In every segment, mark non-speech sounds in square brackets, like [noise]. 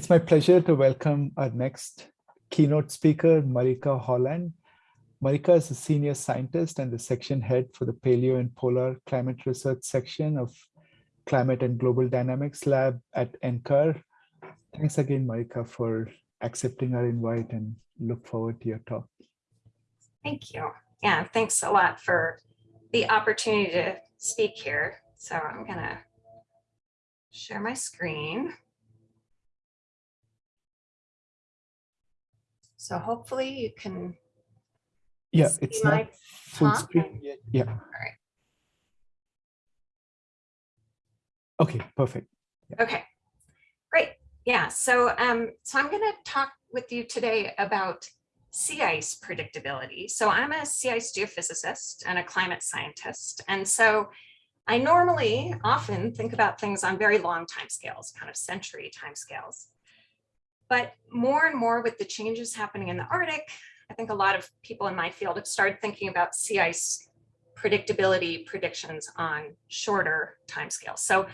It's my pleasure to welcome our next keynote speaker, Marika Holland. Marika is a senior scientist and the section head for the Paleo and Polar Climate Research section of Climate and Global Dynamics Lab at NCAR. Thanks again, Marika, for accepting our invite and look forward to your talk. Thank you. Yeah, thanks a lot for the opportunity to speak here. So I'm gonna share my screen. So hopefully you can Yeah, it's not full screen yet. Yeah. All right. Okay, perfect. Yeah. Okay, great. Yeah, so um, so I'm going to talk with you today about sea ice predictability. So I'm a sea ice geophysicist and a climate scientist. And so I normally often think about things on very long timescales, kind of century timescales. But more and more with the changes happening in the Arctic, I think a lot of people in my field have started thinking about sea ice predictability predictions on shorter timescales. So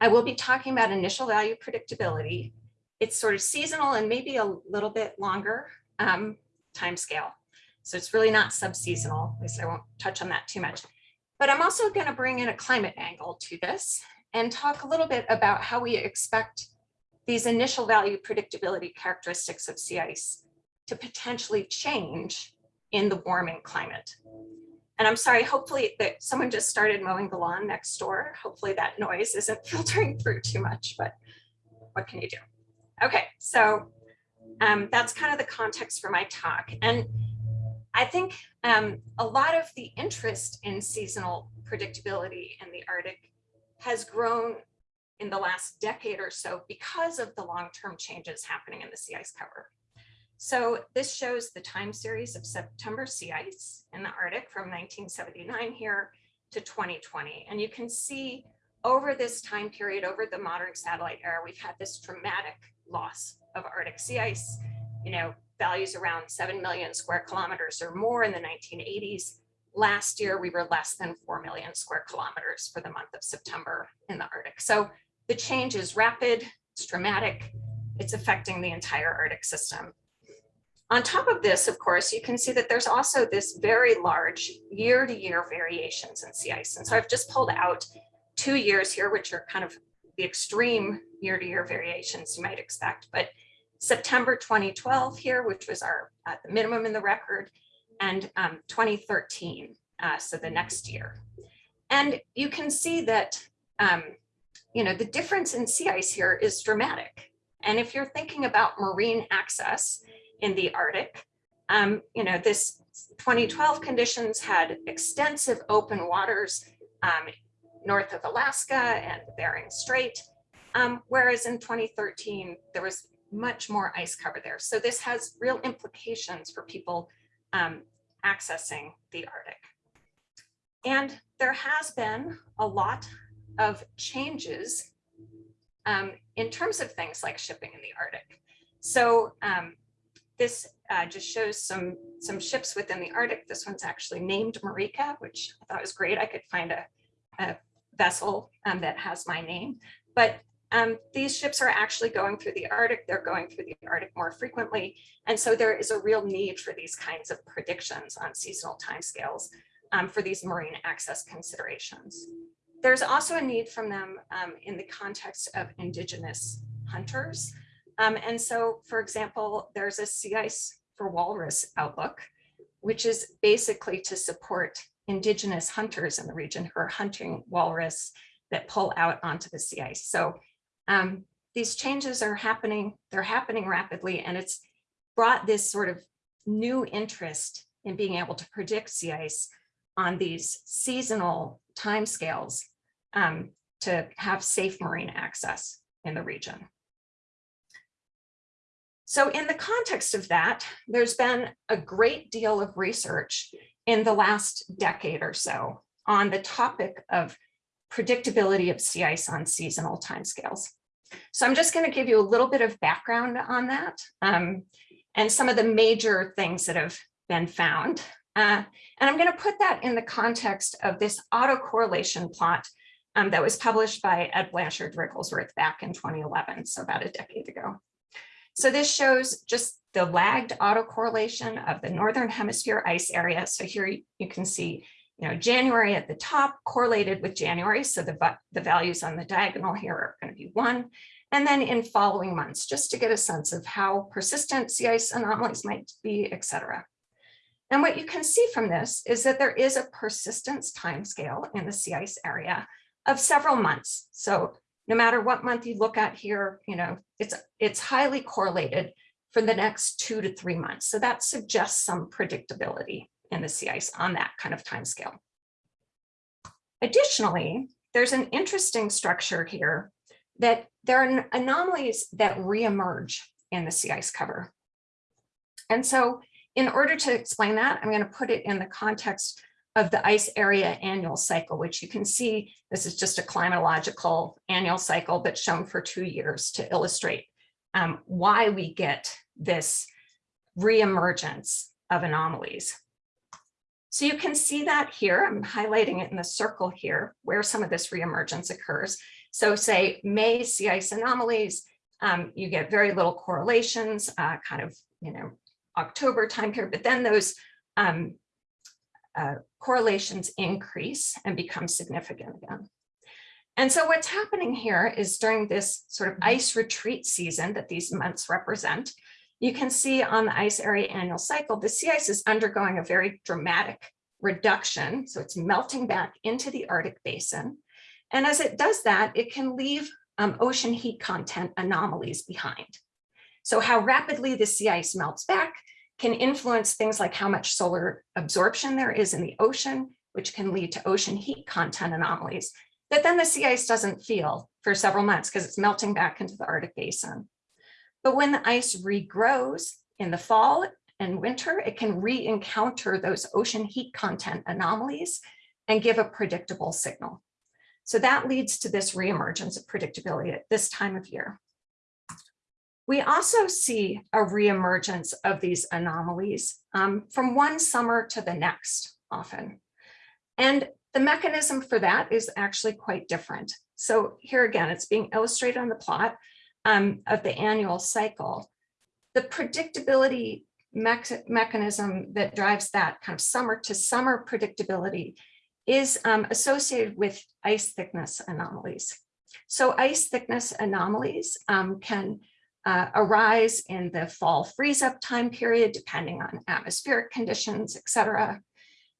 I will be talking about initial value predictability. It's sort of seasonal and maybe a little bit longer um, timescale. So it's really not sub-seasonal, at least I won't touch on that too much. But I'm also going to bring in a climate angle to this and talk a little bit about how we expect these initial value predictability characteristics of sea ice to potentially change in the warming climate. And I'm sorry, hopefully that someone just started mowing the lawn next door. Hopefully that noise isn't [laughs] filtering through too much, but what can you do? Okay, so um, that's kind of the context for my talk. And I think um, a lot of the interest in seasonal predictability in the Arctic has grown in the last decade or so because of the long-term changes happening in the sea ice cover. So this shows the time series of September sea ice in the Arctic from 1979 here to 2020. And you can see over this time period, over the modern satellite era, we've had this dramatic loss of Arctic sea ice, you know, values around 7 million square kilometers or more in the 1980s. Last year, we were less than 4 million square kilometers for the month of September in the Arctic. So the change is rapid, it's dramatic, it's affecting the entire Arctic system. On top of this, of course, you can see that there's also this very large year-to-year -year variations in sea ice. And so I've just pulled out two years here, which are kind of the extreme year-to-year -year variations you might expect. But September 2012 here, which was our at the minimum in the record, and um, 2013, uh, so the next year. And you can see that um, you know, the difference in sea ice here is dramatic. And if you're thinking about marine access in the Arctic, um, you know, this 2012 conditions had extensive open waters um, north of Alaska and Bering Strait, um, whereas in 2013, there was much more ice cover there. So this has real implications for people um, accessing the Arctic. And there has been a lot of changes um, in terms of things like shipping in the Arctic. So um, this uh, just shows some, some ships within the Arctic. This one's actually named Marika, which I thought was great. I could find a, a vessel um, that has my name. But um, these ships are actually going through the Arctic. They're going through the Arctic more frequently. And so there is a real need for these kinds of predictions on seasonal timescales um, for these marine access considerations. There's also a need from them um, in the context of indigenous hunters. Um, and so, for example, there's a sea ice for walrus outlook, which is basically to support indigenous hunters in the region who are hunting walrus that pull out onto the sea ice. So um, these changes are happening, they're happening rapidly, and it's brought this sort of new interest in being able to predict sea ice on these seasonal timescales um, to have safe marine access in the region. So in the context of that, there's been a great deal of research in the last decade or so on the topic of predictability of sea ice on seasonal timescales. So I'm just going to give you a little bit of background on that um, and some of the major things that have been found. Uh, and I'm going to put that in the context of this autocorrelation plot um, that was published by Ed Blanchard Wrigglesworth back in 2011, so about a decade ago. So this shows just the lagged autocorrelation of the Northern Hemisphere ice area. So here you- you can see, you know, January at the top correlated with January. So the, the values on the diagonal here are going to be one. And then in following months, just to get a sense of how persistent sea ice anomalies might be, et cetera. And what you can see from this is that there is a persistence timescale in the sea ice area of several months. So no matter what month you look at here, you know, it's, it's highly correlated for the next two to three months. So that suggests some predictability in the sea ice on that kind of timescale. Additionally, there's an interesting structure here that there are anomalies that reemerge in the sea ice cover. And so in order to explain that, I'm going to put it in the context of the ice area annual cycle, which you can see this is just a climatological annual cycle, but shown for two years to illustrate um, why we get this reemergence of anomalies. So you can see that here, I'm highlighting it in the circle here, where some of this reemergence occurs. So say May sea ice anomalies, um, you get very little correlations, uh, kind of, you know, October time period, but then those um, uh, correlations increase and become significant again. And so what's happening here is during this sort of ice retreat season that these months represent, you can see on the ice area annual cycle, the sea ice is undergoing a very dramatic reduction. So it's melting back into the Arctic basin. And as it does that, it can leave um, ocean heat content anomalies behind. So how rapidly the sea ice melts back can influence things like how much solar absorption there is in the ocean, which can lead to ocean heat content anomalies that then the sea ice doesn't feel for several months because it's melting back into the Arctic basin. But when the ice regrows in the fall and winter, it can re-encounter those ocean heat content anomalies and give a predictable signal. So that leads to this reemergence of predictability at this time of year. We also see a reemergence of these anomalies um, from one summer to the next often. And the mechanism for that is actually quite different. So here again, it's being illustrated on the plot um, of the annual cycle. The predictability me mechanism that drives that kind of summer to summer predictability is um, associated with ice thickness anomalies. So ice thickness anomalies um, can uh, arise in the fall freeze up time period, depending on atmospheric conditions, et cetera.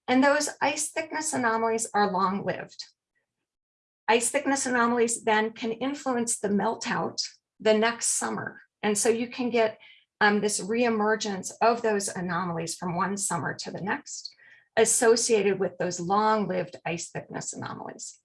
And those ice thickness anomalies are long lived. Ice thickness anomalies then can influence the melt out the next summer. And so you can get um, this reemergence of those anomalies from one summer to the next associated with those long lived ice thickness anomalies.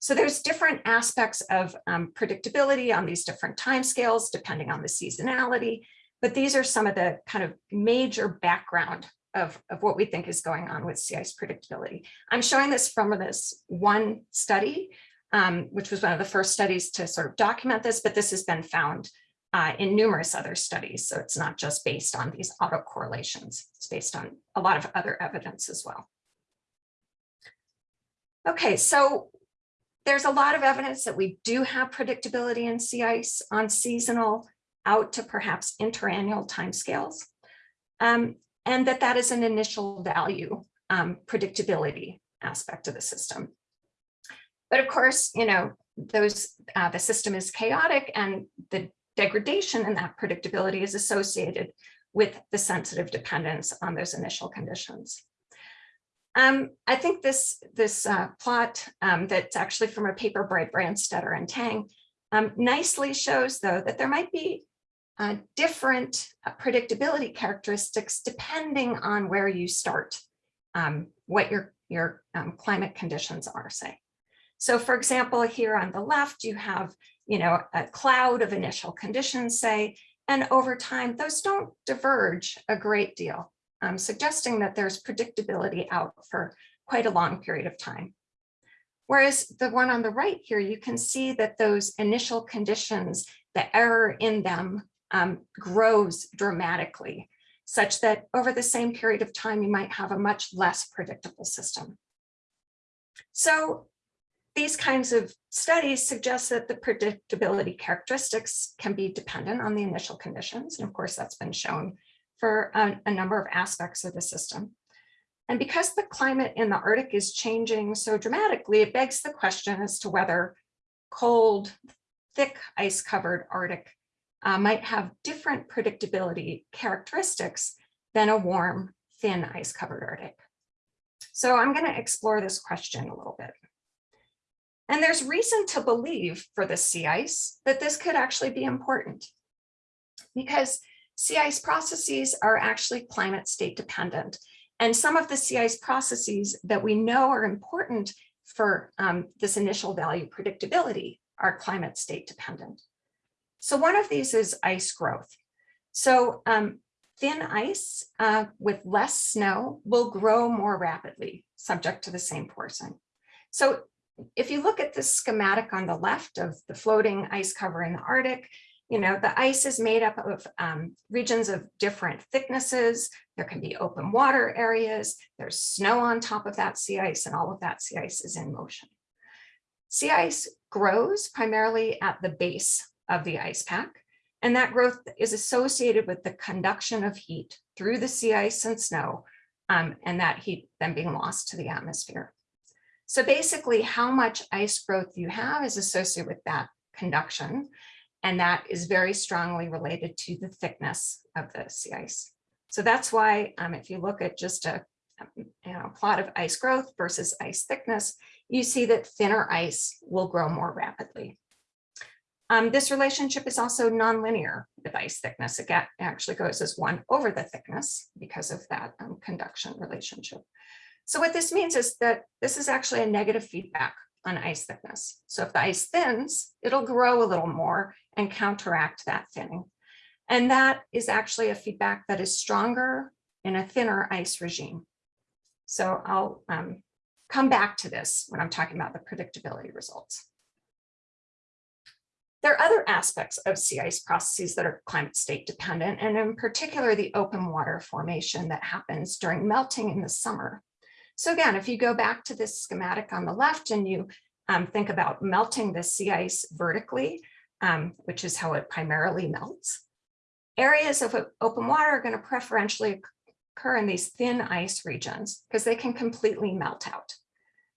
So there's different aspects of um, predictability on these different timescales, depending on the seasonality, but these are some of the kind of major background of, of what we think is going on with sea ice predictability. I'm showing this from this one study, um, which was one of the first studies to sort of document this, but this has been found uh, in numerous other studies. So it's not just based on these autocorrelations, it's based on a lot of other evidence as well. Okay, so there's a lot of evidence that we do have predictability in sea ice on seasonal out to perhaps interannual timescales, um, and that that is an initial value um, predictability aspect of the system. But of course, you know, those uh, the system is chaotic and the degradation in that predictability is associated with the sensitive dependence on those initial conditions. Um, I think this, this uh, plot um, that's actually from a paper by Branstator and Teng um, nicely shows, though, that there might be uh, different uh, predictability characteristics depending on where you start, um, what your, your um, climate conditions are, say. So for example, here on the left, you have you know, a cloud of initial conditions, say, and over time, those don't diverge a great deal um, suggesting that there's predictability out for quite a long period of time. Whereas the one on the right here, you can see that those initial conditions, the error in them um, grows dramatically, such that over the same period of time, you might have a much less predictable system. So these kinds of studies suggest that the predictability characteristics can be dependent on the initial conditions. And of course, that's been shown for a, a number of aspects of the system. And because the climate in the Arctic is changing so dramatically, it begs the question as to whether cold, thick ice covered Arctic uh, might have different predictability characteristics than a warm, thin ice covered Arctic. So I'm going to explore this question a little bit. And there's reason to believe for the sea ice that this could actually be important because sea ice processes are actually climate state dependent. And some of the sea ice processes that we know are important for um, this initial value predictability are climate state dependent. So one of these is ice growth. So um, thin ice uh, with less snow will grow more rapidly, subject to the same forcing. So if you look at this schematic on the left of the floating ice cover in the Arctic, you know, the ice is made up of um, regions of different thicknesses. There can be open water areas. There's snow on top of that sea ice and all of that sea ice is in motion. Sea ice grows primarily at the base of the ice pack. And that growth is associated with the conduction of heat through the sea ice and snow, um, and that heat then being lost to the atmosphere. So basically how much ice growth you have is associated with that conduction. And that is very strongly related to the thickness of the sea ice. So that's why um, if you look at just a you know, plot of ice growth versus ice thickness, you see that thinner ice will grow more rapidly. Um, this relationship is also nonlinear with ice thickness. It actually goes as one over the thickness because of that um, conduction relationship. So what this means is that this is actually a negative feedback on ice thickness. So if the ice thins, it'll grow a little more and counteract that thinning. And that is actually a feedback that is stronger in a thinner ice regime. So I'll um, come back to this when I'm talking about the predictability results. There are other aspects of sea ice processes that are climate state dependent, and in particular, the open water formation that happens during melting in the summer. So again, if you go back to this schematic on the left and you um, think about melting the sea ice vertically, um, which is how it primarily melts, areas of open water are going to preferentially occur in these thin ice regions because they can completely melt out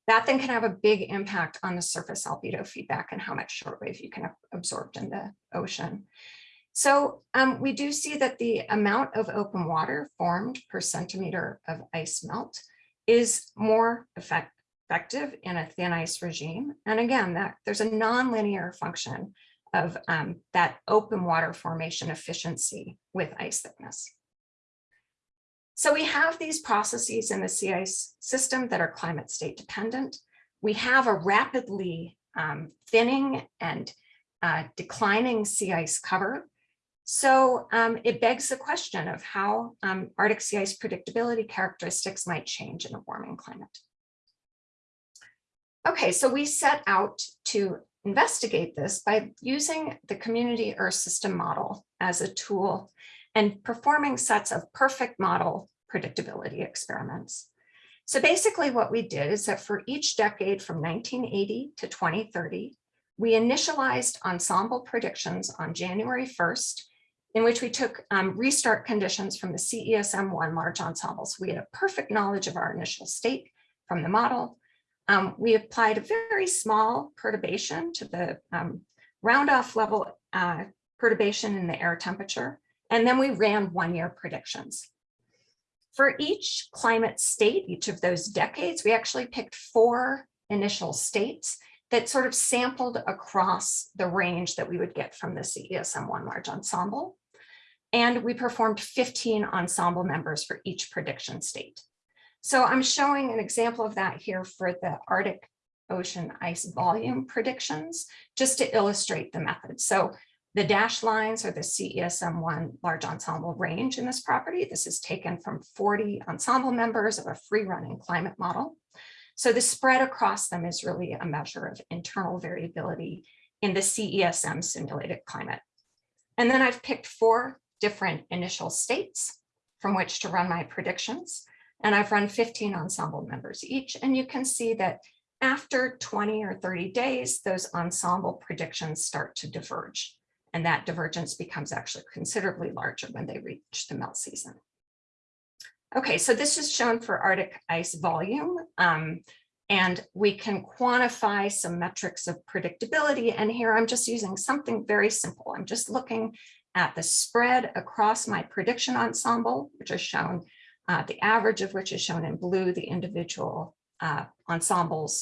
that then can have a big impact on the surface albedo feedback and how much shortwave you can have absorbed in the ocean. So um, we do see that the amount of open water formed per centimeter of ice melt is more effect effective in a thin ice regime. And again, that there's a nonlinear function of um, that open water formation efficiency with ice thickness. So we have these processes in the sea ice system that are climate state dependent. We have a rapidly um, thinning and uh, declining sea ice cover. So um, it begs the question of how um, Arctic sea ice predictability characteristics might change in a warming climate. Okay, so we set out to investigate this by using the community Earth system model as a tool and performing sets of perfect model predictability experiments. So basically what we did is that for each decade from 1980 to 2030, we initialized ensemble predictions on January 1st, in which we took um, restart conditions from the CESM1 large ensembles. We had a perfect knowledge of our initial state from the model. Um, we applied a very small perturbation to the um, round off level uh, perturbation in the air temperature. And then we ran one year predictions. For each climate state, each of those decades, we actually picked four initial states that sort of sampled across the range that we would get from the CESM1 large ensemble. And we performed 15 ensemble members for each prediction state. So I'm showing an example of that here for the Arctic Ocean ice volume predictions, just to illustrate the method. So the dashed lines are the CESM1 large ensemble range in this property. This is taken from 40 ensemble members of a free running climate model. So the spread across them is really a measure of internal variability in the CESM simulated climate. And then I've picked four different initial states from which to run my predictions. And I've run 15 ensemble members each. And you can see that after 20 or 30 days, those ensemble predictions start to diverge. And that divergence becomes actually considerably larger when they reach the melt season. Okay, so this is shown for Arctic ice volume. Um, and we can quantify some metrics of predictability. And here I'm just using something very simple. I'm just looking at the spread across my prediction ensemble, which is shown, uh, the average of which is shown in blue, the individual uh, ensembles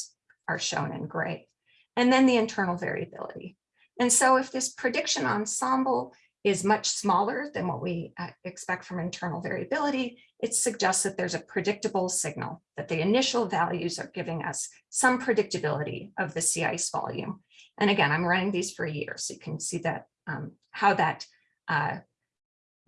are shown in gray, and then the internal variability. And so if this prediction ensemble is much smaller than what we uh, expect from internal variability, it suggests that there's a predictable signal, that the initial values are giving us some predictability of the sea ice volume. And again, I'm running these for a year, so you can see that um, how that uh,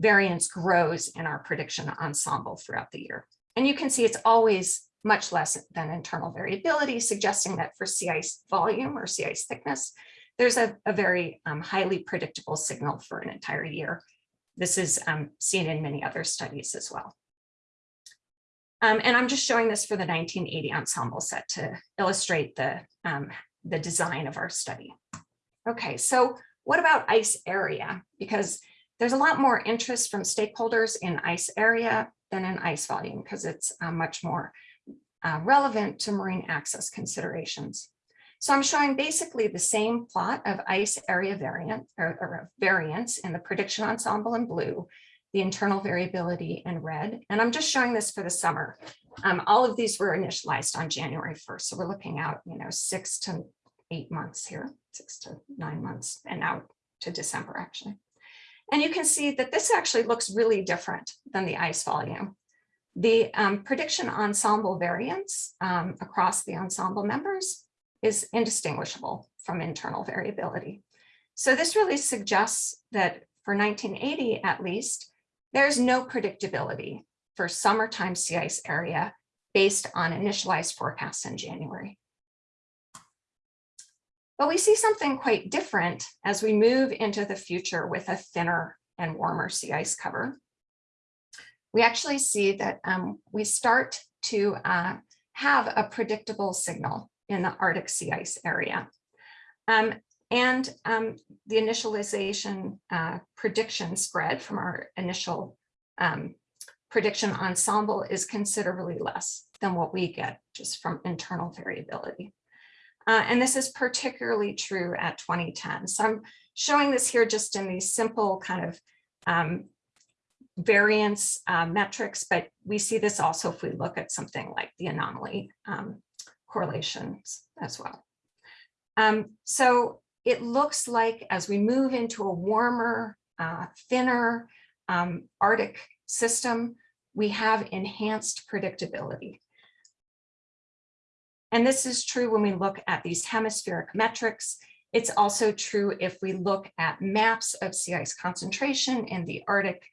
variance grows in our prediction ensemble throughout the year. And you can see it's always much less than internal variability, suggesting that for sea ice volume or sea ice thickness, there's a, a very um, highly predictable signal for an entire year. This is um, seen in many other studies as well. Um, and I'm just showing this for the 1980 ensemble set to illustrate the, um, the design of our study. Okay, so what about ice area? Because there's a lot more interest from stakeholders in ice area than in ice volume because it's uh, much more uh, relevant to marine access considerations. So I'm showing basically the same plot of ice area variant or, or variance in the prediction ensemble in blue, the internal variability in red. And I'm just showing this for the summer. Um, all of these were initialized on January 1st. So we're looking out, you know, six to eight months here, six to nine months and out to December actually. And you can see that this actually looks really different than the ice volume. The um, prediction ensemble variance um, across the ensemble members is indistinguishable from internal variability. So this really suggests that for 1980 at least, there's no predictability for summertime sea ice area based on initialized forecasts in January. But we see something quite different as we move into the future with a thinner and warmer sea ice cover we actually see that um, we start to uh, have a predictable signal in the Arctic sea ice area. Um, and um, the initialization uh, prediction spread from our initial um, prediction ensemble is considerably less than what we get just from internal variability. Uh, and this is particularly true at 2010. So I'm showing this here just in these simple kind of um, variance uh, metrics, but we see this also if we look at something like the anomaly um, correlations as well. Um, so it looks like as we move into a warmer, uh, thinner um, Arctic system, we have enhanced predictability. And this is true when we look at these hemispheric metrics. It's also true if we look at maps of sea ice concentration in the Arctic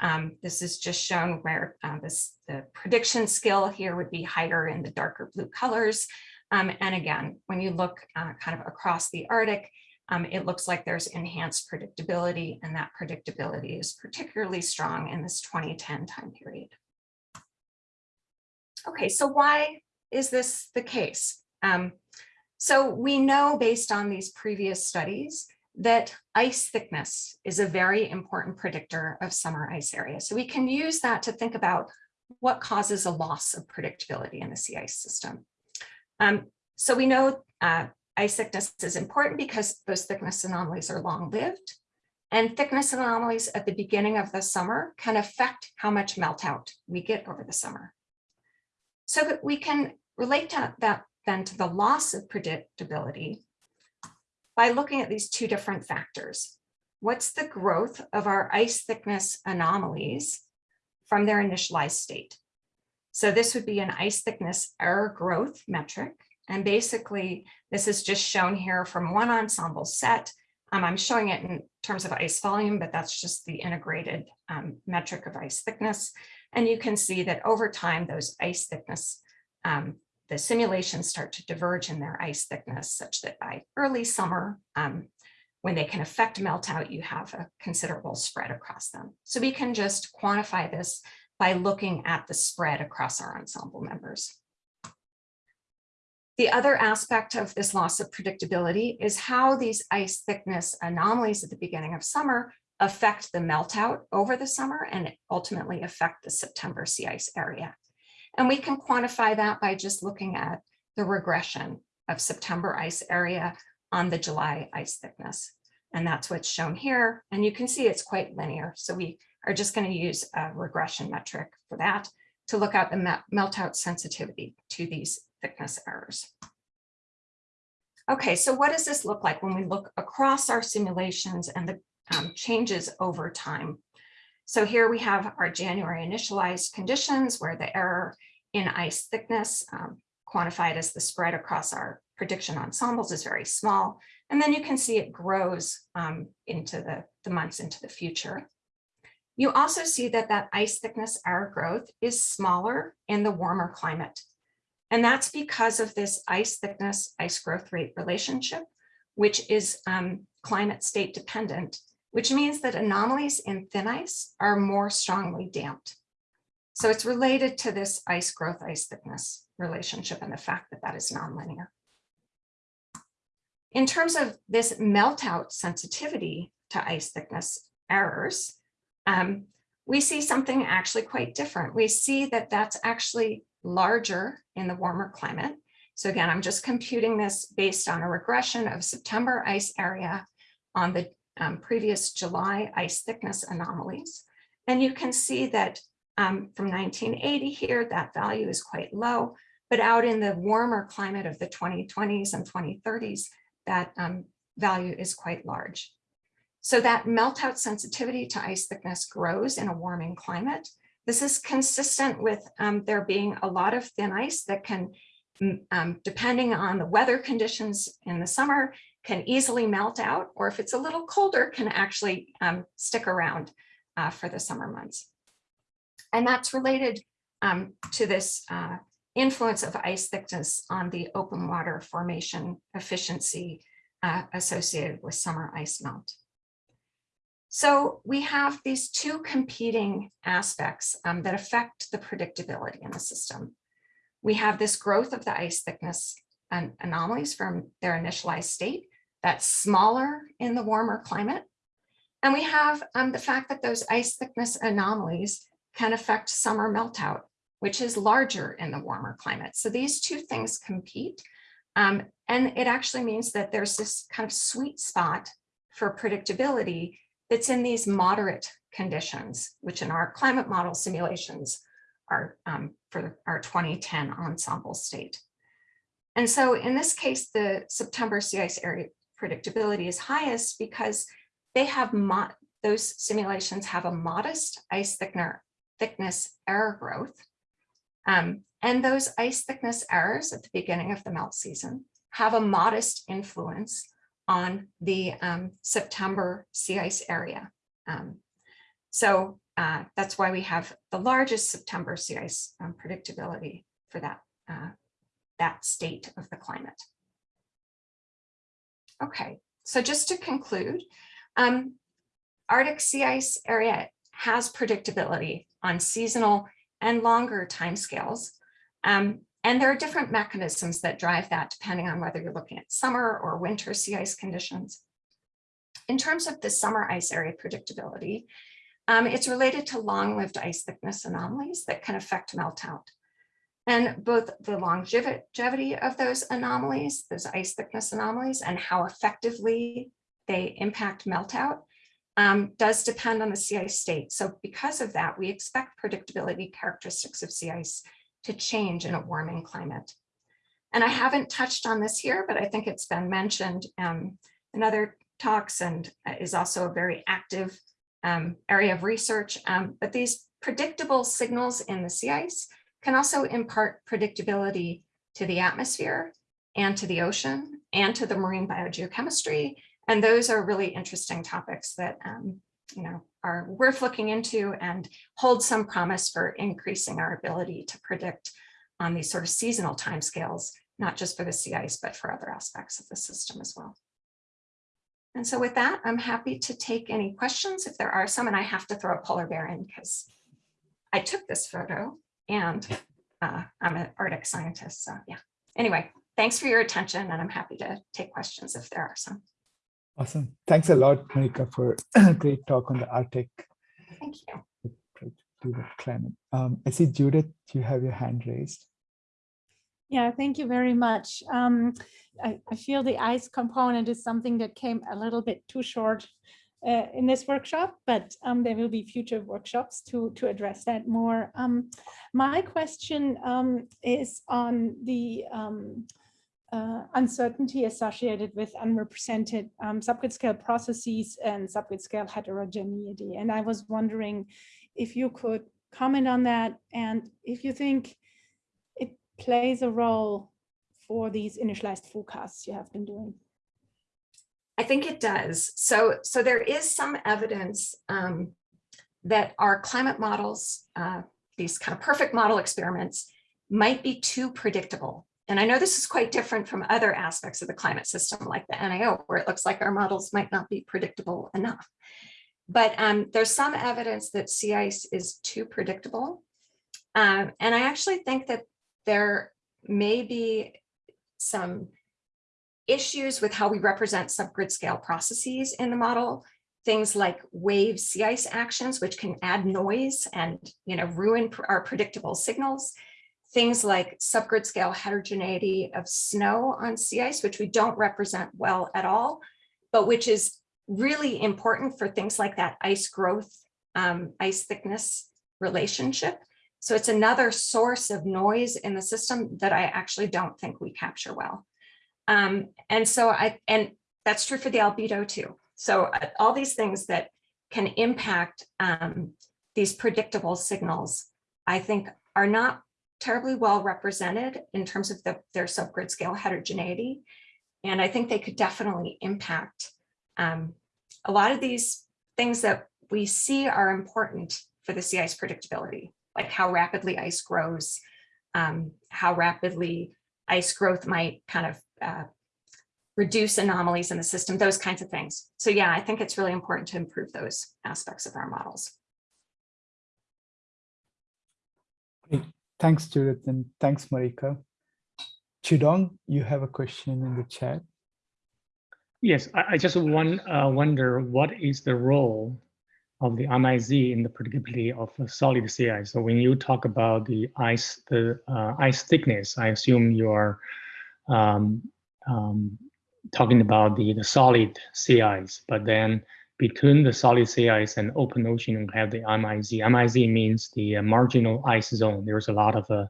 um, this is just shown where uh, this the prediction skill here would be higher in the darker blue colors. Um, and again, when you look uh, kind of across the Arctic, um, it looks like there's enhanced predictability and that predictability is particularly strong in this 2010 time period. Okay, so why is this the case? Um, so we know based on these previous studies that ice thickness is a very important predictor of summer ice area. So we can use that to think about what causes a loss of predictability in the sea ice system. Um, so we know uh, ice thickness is important because those thickness anomalies are long-lived. And thickness anomalies at the beginning of the summer can affect how much meltout we get over the summer. So that we can relate to that then to the loss of predictability by looking at these two different factors. What's the growth of our ice thickness anomalies from their initialized state? So this would be an ice thickness error growth metric. And basically, this is just shown here from one ensemble set. Um, I'm showing it in terms of ice volume, but that's just the integrated um, metric of ice thickness. And you can see that over time, those ice thickness um, the simulations start to diverge in their ice thickness such that by early summer, um, when they can affect melt out, you have a considerable spread across them. So we can just quantify this by looking at the spread across our ensemble members. The other aspect of this loss of predictability is how these ice thickness anomalies at the beginning of summer affect the meltout over the summer and ultimately affect the September sea ice area. And we can quantify that by just looking at the regression of September ice area on the July ice thickness. And that's what's shown here. And you can see it's quite linear. So we are just going to use a regression metric for that to look at the meltout sensitivity to these thickness errors. Okay, so what does this look like when we look across our simulations and the um, changes over time? So here we have our January initialized conditions where the error in ice thickness um, quantified as the spread across our prediction ensembles is very small. And then you can see it grows um, into the, the months into the future. You also see that that ice thickness error growth is smaller in the warmer climate. And that's because of this ice thickness, ice growth rate relationship, which is um, climate state dependent, which means that anomalies in thin ice are more strongly damped. So it's related to this ice growth, ice thickness relationship and the fact that that is nonlinear. In terms of this meltout sensitivity to ice thickness errors, um, we see something actually quite different. We see that that's actually larger in the warmer climate. So again, I'm just computing this based on a regression of September ice area on the um, previous July ice thickness anomalies. And you can see that um, from 1980 here, that value is quite low, but out in the warmer climate of the 2020s and 2030s, that um, value is quite large. So that meltout sensitivity to ice thickness grows in a warming climate. This is consistent with um, there being a lot of thin ice that can, um, depending on the weather conditions in the summer, can easily melt out, or if it's a little colder, can actually um, stick around uh, for the summer months. And that's related um, to this uh, influence of ice thickness on the open water formation efficiency uh, associated with summer ice melt. So we have these two competing aspects um, that affect the predictability in the system. We have this growth of the ice thickness anomalies from their initialized state that's smaller in the warmer climate. And we have um, the fact that those ice thickness anomalies can affect summer meltout, which is larger in the warmer climate. So these two things compete. Um, and it actually means that there's this kind of sweet spot for predictability that's in these moderate conditions, which in our climate model simulations are um, for our 2010 ensemble state. And so in this case, the September sea ice area predictability is highest because they have those simulations have a modest ice thickner, thickness error growth. Um, and those ice thickness errors at the beginning of the melt season have a modest influence on the um, September sea ice area. Um, so uh, that's why we have the largest September sea ice um, predictability for that, uh, that state of the climate. Okay, so just to conclude, um, Arctic sea ice area has predictability on seasonal and longer timescales. Um, and there are different mechanisms that drive that depending on whether you're looking at summer or winter sea ice conditions. In terms of the summer ice area predictability, um, it's related to long-lived ice thickness anomalies that can affect meltout. And both the longevity of those anomalies, those ice thickness anomalies, and how effectively they impact meltout um, does depend on the sea ice state. So because of that, we expect predictability characteristics of sea ice to change in a warming climate. And I haven't touched on this here, but I think it's been mentioned um, in other talks and is also a very active um, area of research. Um, but these predictable signals in the sea ice can also impart predictability to the atmosphere and to the ocean and to the marine biogeochemistry. And those are really interesting topics that um, you know, are worth looking into and hold some promise for increasing our ability to predict on these sort of seasonal timescales, not just for the sea ice, but for other aspects of the system as well. And so with that, I'm happy to take any questions if there are some, and I have to throw a polar bear in because I took this photo and uh, I'm an Arctic scientist. So yeah, anyway, thanks for your attention and I'm happy to take questions if there are some. Awesome. Thanks a lot, Marika, for a [clears throat] great talk on the Arctic Thank you. to the climate. Um, I see Judith, you have your hand raised. Yeah, thank you very much. Um, I, I feel the ice component is something that came a little bit too short uh, in this workshop, but um, there will be future workshops to, to address that more. Um, my question um, is on the um, uh, uncertainty associated with unrepresented um, subgrid scale processes and subgrid scale heterogeneity. And I was wondering if you could comment on that and if you think it plays a role for these initialized forecasts you have been doing. I think it does. So, so there is some evidence um, that our climate models, uh, these kind of perfect model experiments, might be too predictable. And I know this is quite different from other aspects of the climate system, like the NAO, where it looks like our models might not be predictable enough. But um, there's some evidence that sea ice is too predictable. Um, and I actually think that there may be some issues with how we represent subgrid scale processes in the model, things like wave sea ice actions, which can add noise and you know ruin our predictable signals, things like subgrid scale heterogeneity of snow on sea ice, which we don't represent well at all, but which is really important for things like that ice growth, um, ice thickness relationship. So it's another source of noise in the system that I actually don't think we capture well. Um, and so I, and that's true for the albedo too. So uh, all these things that can impact um, these predictable signals, I think are not terribly well represented in terms of the, their subgrid scale heterogeneity. And I think they could definitely impact um, a lot of these things that we see are important for the sea ice predictability, like how rapidly ice grows, um, how rapidly ice growth might kind of uh, reduce anomalies in the system, those kinds of things. So yeah, I think it's really important to improve those aspects of our models. Great. Thanks, Judith, and thanks, Marika. Chidong, you have a question in the chat. Yes, I, I just one, uh, wonder what is the role of the MIZ in the predictability of a solid sea ice. So when you talk about the ice, the uh, ice thickness, I assume you are um, um, talking about the, the solid sea ice, but then between the solid sea ice and open ocean, we have the MIZ. MIZ means the uh, marginal ice zone. There's a lot of uh,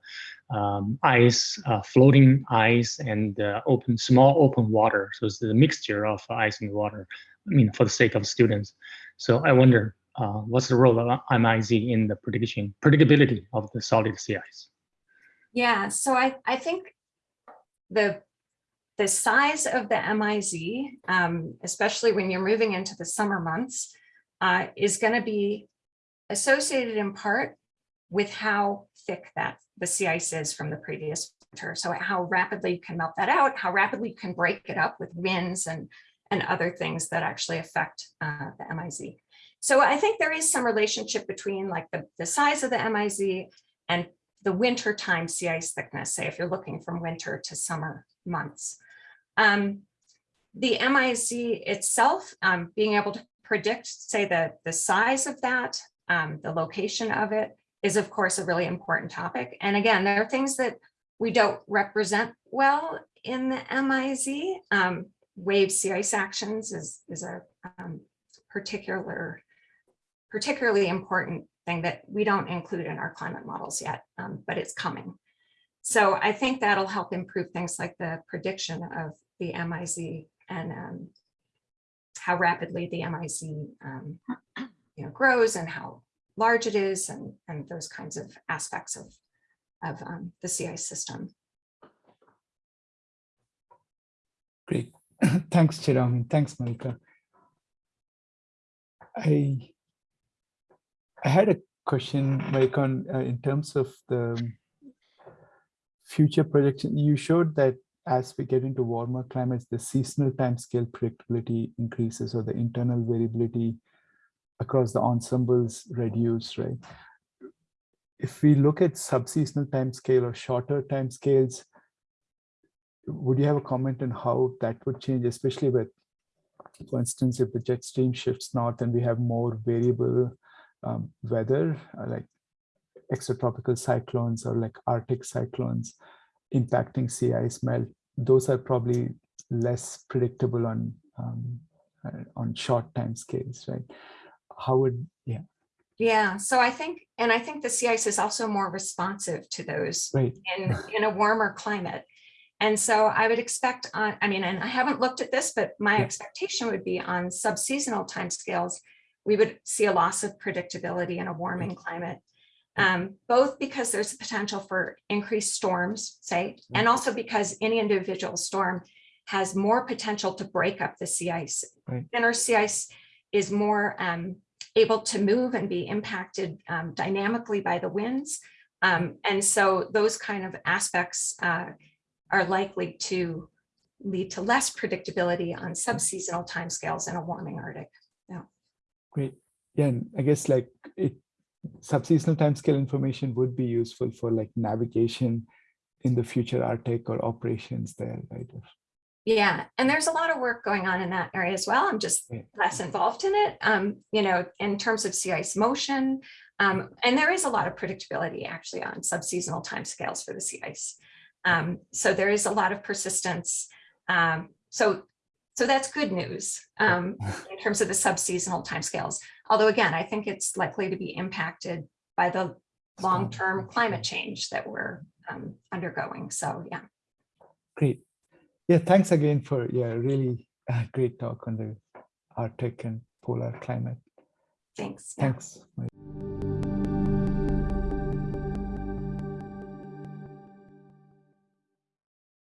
um, ice, uh, floating ice, and uh, open, small open water. So it's the mixture of ice and water. I mean, for the sake of students. So I wonder, uh, what's the role of MIZ in the prediction, predictability of the solid sea ice? Yeah, so I, I think the the size of the MIZ, um, especially when you're moving into the summer months, uh, is going to be associated in part with how thick that the sea ice is from the previous winter. So how rapidly you can melt that out, how rapidly you can break it up with winds and, and other things that actually affect uh, the MIZ. So I think there is some relationship between like the, the size of the MIZ and the winter time sea ice thickness, say if you're looking from winter to summer months. Um, the MIZ itself, um, being able to predict, say, the, the size of that, um, the location of it, is of course a really important topic. And again, there are things that we don't represent well in the MIZ. Um, wave sea ice actions is, is a um, particular, particularly important thing that we don't include in our climate models yet, um, but it's coming. So I think that'll help improve things like the prediction of the MIZ and um, how rapidly the MIZ um, you know, grows and how large it is and, and those kinds of aspects of, of um, the sea ice system. Great. [clears throat] Thanks, Chirag. Thanks, Marika. I, I had a question, Marika, uh, in terms of the future projection. You showed that as we get into warmer climates, the seasonal timescale predictability increases or the internal variability across the ensembles reduce, right? If we look at subseasonal timescale or shorter timescales, would you have a comment on how that would change, especially with, for instance, if the jet stream shifts north and we have more variable um, weather, uh, like extratropical cyclones or like Arctic cyclones impacting sea ice melt, those are probably less predictable on um, uh, on short time scales, right? How would, yeah, Yeah, so I think, and I think the sea ice is also more responsive to those right, in, in a warmer climate. And so I would expect on, I mean, and I haven't looked at this, but my Yeah. expectation would be on subseasonal timescales, we would see a loss of predictability in a warming climate. Um, both because there's a potential for increased storms, say, and also because any individual storm has more potential to break up the sea ice. Right. Thinner sea ice is more um, able to move and be impacted um, dynamically by the winds. Um, and so those kind of aspects uh, are likely to lead to less predictability on subseasonal timescales in a warming Arctic. Great. Yeah, and I guess like it, subseasonal timescale information would be useful for like navigation in the future Arctic or operations there, right? Yeah, and there's a lot of work going on in that area as well. I'm just Yeah. less involved in it, um, you know, in terms of sea ice motion. Um, and there is a lot of predictability actually on subseasonal timescales for the sea ice. Um, so there is a lot of persistence. Um, so, so that's good news um, in terms of the subseasonal timescales. Although again, I think it's likely to be impacted by the long-term climate change that we're um, undergoing. So yeah. Great. Yeah, thanks again for, yeah, really uh, great talk on the Arctic and polar climate. Thanks. Yeah. Thanks.